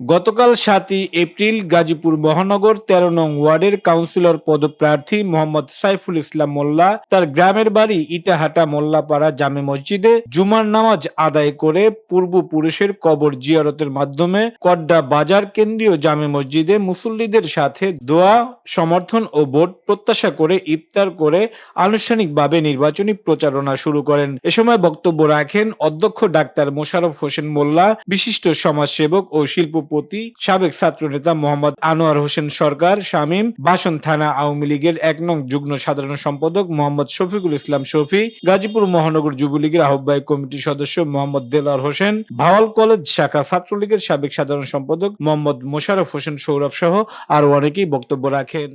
গতকাল সাতই এপ্রিল গাজীপুর মহানগর তেরো নং ওয়ার্ডের কাউন্সিলর পদপ্রার্থী মোহাম্মদ সাইফুল ইসলাম মোল্লা তার গ্রামের বাড়ি ইটাহাটা মোল্লাপাড়া জামে মসজিদে জুমার নামাজ আদায় করে পূর্বপুরুষের কবর জিয়ারতের মাধ্যমে কড্ডা বাজার কেন্দ্রীয় জামে মসজিদে মুসল্লিদের সাথে দোয়া, সমর্থন ও ভোট প্রত্যাশা করে ইফতার করে আনুষ্ঠানিকভাবে নির্বাচনী প্রচারণা শুরু করেন। এ সময় বক্তব্য রাখেন অধ্যক্ষ ডাক্তার মোশাররফ হোসেন মোল্লা, বিশিষ্ট সমাজসেবক ও শিল্পপতি সাবেক ছাত্রনেতা মোহাম্মদ আনোয়ার হোসেন সরকার, শামীম, বাসন থানা আওয়ামী লীগের এক নং যুগ্ম সাধারণ সম্পাদক মোহাম্মদ শফিকুল ইসলাম শফি, গাজীপুর মহানগর যুবলীগের আহ্বায়ক কমিটির সদস্য মোহাম্মদ দেলার হোসেন, ভাওয়াল কলেজ শাখা ছাত্রলীগের সাবেক সাধারণ সম্পাদক মোহাম্মদ মোশারফ হোসেন সৌরভ সহ আরও অনেকেই বক্তব্য রাখেন।